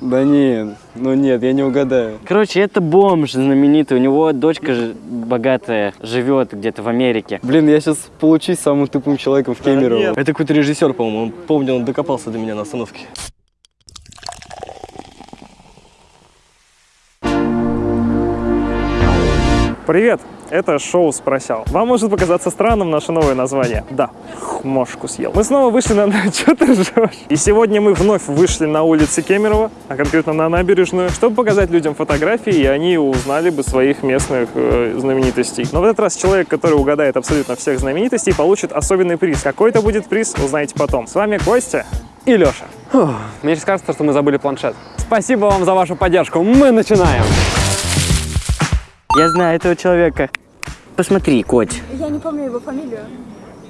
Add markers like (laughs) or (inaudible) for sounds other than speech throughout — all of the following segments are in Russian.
Да нет, ну нет, я не угадаю. Короче, это бомж знаменитый. У него дочка ж- богатая живет где-то в Америке. Блин, я сейчас получусь самым тупым человеком в Кемерово. нет. Это какой-то режиссер, по-моему. Он, помню, он докопался до меня на остановке. Привет! Это шоу «Спросял». Вам может показаться странным наше новое название. Да, мошку съел. Мы снова вышли на... (laughs) Что ты ржешь? И сегодня мы вновь вышли на улицы Кемерово, а конкретно на набережную, чтобы показать людям фотографии, и они узнали бы своих местных э, знаменитостей. Но в этот раз человек, который угадает абсолютно всех знаменитостей, получит особенный приз. Какой это будет приз, узнаете потом. С вами Костя и Леша. Мне сейчас кажется, что мы забыли планшет. Спасибо вам за вашу поддержку. Мы начинаем. Я знаю этого человека. Посмотри, Коть. Я не помню его фамилию.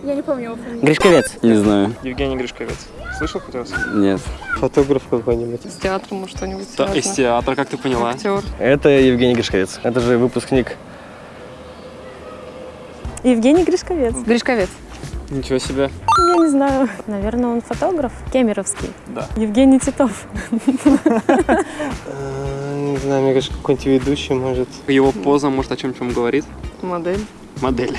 Я не помню его фамилию. Гришковец. Не знаю, Евгений Гришковец. Слышал хоть раз? нет. Фотограф какой-нибудь. С театром, может, что-нибудь Да, из театра, как ты поняла. Актер. Это Евгений Гришковец. Это же выпускник. Евгений Гришковец. Гришковец. Ничего себе. Я не знаю. Наверное, он фотограф. Кемеровский. Да. Евгений Титов. (laughs) Не знаю, мне кажется, какой-нибудь ведущий, может. Его поза, может, о чем-чем говорит. Модель. Модель.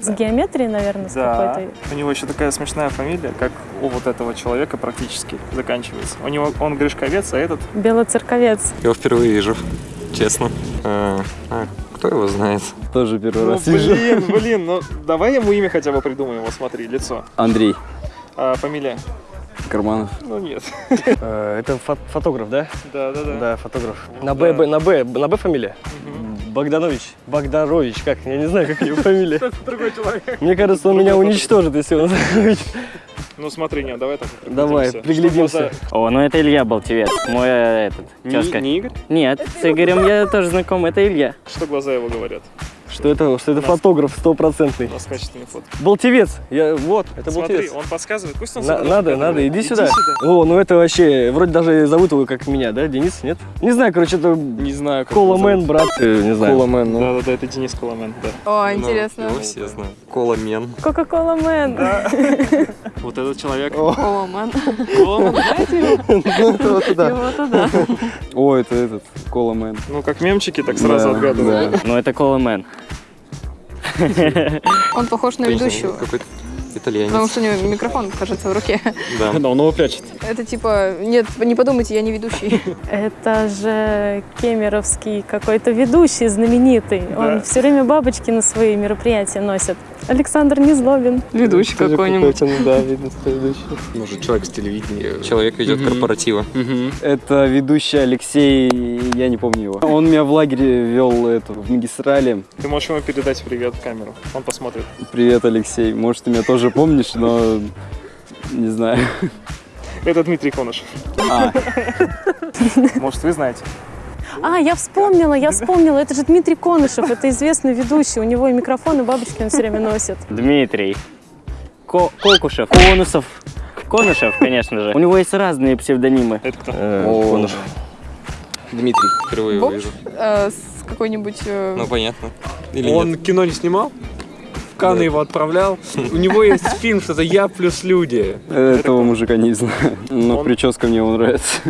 С геометрией, наверное, с Да. какой-то. У него еще такая смешная фамилия, как у вот этого человека практически заканчивается. У него он Гришковец, а этот Белоцерковец. Я его впервые вижу, честно. А, а, кто его знает? Тоже первый Ну, раз вижу. блин, блин, ну давай ему имя хотя бы придумаем, вот смотри, лицо. Андрей А, фамилия? Карманов. Ну нет. Э, Это фо- фотограф, да? Да, да, да. Да, фотограф. Да. На Б, на Б, на Б фамилия? Богданович. Богдарович, как? Я не знаю, как его фамилия. (laughs) Другой человек. Мне кажется, он меня уничтожит, если он Ну смотри, нет, давай так. Давай, приглядимся. О, ну это Илья Болтевец. Мой э, этот, Не, тезка. не Игорь? Нет, с Игорем я тоже знаком, это Илья. что глаза его говорят? Что это, что это нас- фотограф стопроцентный. У нас качественные фотки. Болтевец. Я, вот, это Смотри, Болтевец. он подсказывает, пусть он На- надо, надо, иди сюда. сюда. О, ну это вообще, вроде даже зовут его как меня, да, Денис, нет? Не знаю, короче, это Не знаю, как Коломен, брат, э, не знаю. Коломен, ну. Да, да, да, это Денис Коломен, да. О, Ну, интересно. его все знают. Коломен. Кока-кола Мэн. (laughs) Вот этот человек. О, ман. Коломан, знаете его? (laughs) Его-то да. (laughs) О, это этот, Коломен. Ну, как мемчики, так сразу Да, отгадывают. да. Ну это Коломен. Он похож на ведущего. Какой-то Потому итальянец. что у него микрофон, кажется, в руке. Да. (laughs) Да, он его прячет. Это типа, нет, не подумайте, я не ведущий. (laughs) Это же кемеровский какой-то ведущий знаменитый. Он все время бабочки на свои мероприятия носит. Александр Незлобин. Ведущий какой-нибудь. Да, видно, ведущий. Может, человек с телевидения. Человек ведет Мгм. корпоратива. Мгм. Это ведущий Алексей, я не помню его. Он меня в лагере вел эту, в магистрале. Ты можешь ему передать привет в камеру. Он посмотрит. Привет, Алексей. Может, ты меня тоже помнишь, но не знаю. Это Дмитрий Конышев. А, Может, вы знаете. А, я вспомнила, я вспомнила. Это же Дмитрий Конышев, это известный ведущий. У него и микрофон, и бабочки он все время носит. Дмитрий. Ко- Кокушев. Конусов. Конышев, конечно же. У него есть разные псевдонимы. Это кто? Э, Конышев. Дмитрий. Впервые его вижу. Э, С какой-нибудь... э, Ну, понятно. Или Он нет? кино не снимал? Да. его отправлял. У него (laughs) есть фильм, что-то «Я плюс люди». этого мужика не знаю. Но Он- прическа мне его нравится.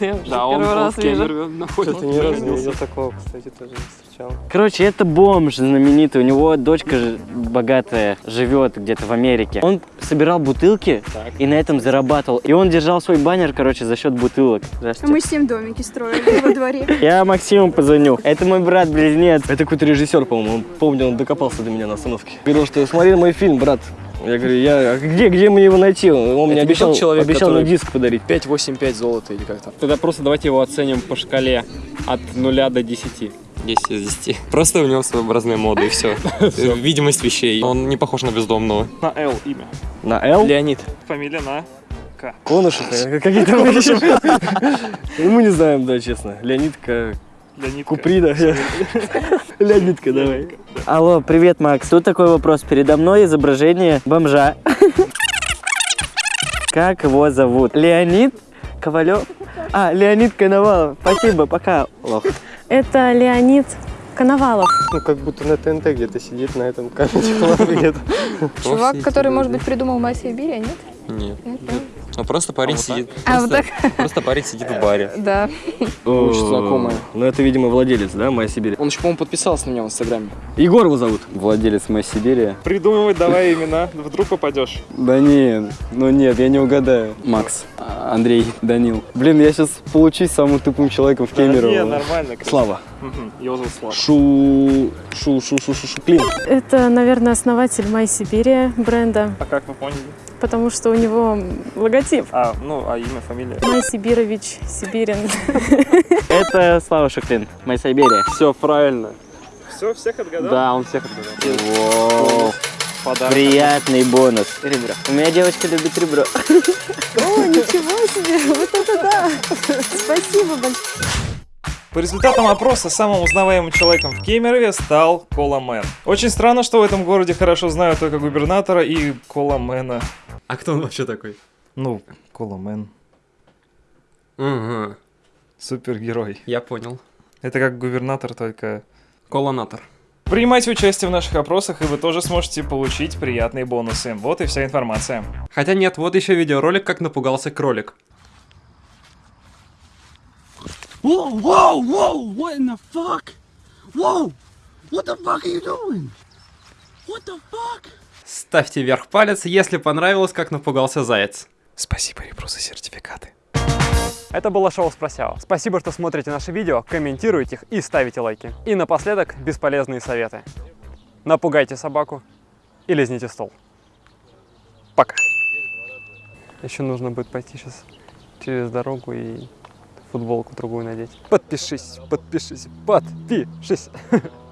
Я Да, он, первый он раз вижу. Находится. Ни разу не видел такого, кстати, тоже не встречал. Короче, это бомж знаменитый. У него дочка богатая живет где-то в Америке. Он собирал бутылки и на этом зарабатывал. И он держал свой баннер, короче, за счет бутылок. Здравствуйте. Мы с ним домики строили во дворе. (laughs) Я Максиму позвоню. Это мой брат-близнец. Это какой-то режиссер, по-моему. Помню, он докопался до меня на остановке. Говорил, что смотри мой фильм, брат. Я говорю, я а где, где мне его найти? Он мне не обещал, человек, обещал мне диск подарить. 5-8-5 золота или как-то. Тогда просто давайте его оценим по шкале от 0 до 10. 10 из 10. Просто у него своеобразная мода и все. (laughs) Видимость вещей. Он не похож на бездомного. На Л имя. На Л? Леонид. Фамилия на К. Конышев, какие там еще? Ну, Мы не знаем, да, честно. Леонидка, Леонид К. Куприна. (laughs) Леонидка, давай. Алло, привет, Макс. Тут такой вопрос. Передо мной изображение бомжа. Как его зовут? Леонид Ковалев? А, Леонид Коновалов. Спасибо, пока. Лох. Это Леонид Коновалов. Ну, как будто на ТНТ где-то сидит на этом камере. (laughs) Чувак, который, может быть, придумал мать Сибири, нет? Нет. Нет, Ну просто парень сидит. А, вот просто- Просто парень сидит в баре. (laughs) Да. Очень знакомая. Ну, это, видимо, владелец, да, Моя Сибирь? Он еще, по-моему, подписался на меня в Инстаграме. Егор его зовут. Владелец моей Сибири. Придумывай давай имена, вдруг попадешь. Да нет, ну нет, я не угадаю. Макс, а, Андрей, Данил. Блин, я сейчас получусь самым тупым человеком в Кемерово. Не, нормально. Слава. Его зовут Слава. Шу... Шу... Шу... Шу... Шу... Шуклин. Это, наверное, основатель My Сибири бренда, А как вы поняли? потому что у него логотип. А, ну, а имя, фамилия? Май Сибирович, Сибирин. (laughs) Это Слава Шуклин, моя Сибирия. Все правильно. Все, всех отгадал? Да, он всех отгадал. Подарок. Приятный бонус. Ребро. У меня девочка любит ребро. (laughs) О, ничего себе, вот это да. Спасибо большое. По результатам опроса самым узнаваемым человеком в Кемерове стал Коламен. Очень странно, что в этом городе хорошо знают только губернатора и Коламена. А кто он вообще такой? Ну, Коламен. Угу, Супергерой. я понял. Это как губернатор, только... Колонатор. Принимайте участие в наших опросах, и вы тоже сможете получить приятные бонусы. Вот и вся информация. Хотя нет, вот еще видеоролик, как напугался кролик. Ставьте вверх палец, если понравилось, как напугался заяц. Спасибо, Ребру, за сертификаты. Это было шоу «Спросяо». Спасибо, что смотрите наши видео, комментируете их и ставите лайки. И напоследок бесполезные советы. Напугайте собаку и лизните стол. Пока. Еще нужно будет пойти сейчас через дорогу и футболку другую надеть. Подпишись, подпишись, подпишись. (laughs)